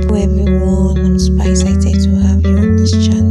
Hello everyone, I'm so excited to have you on this channel.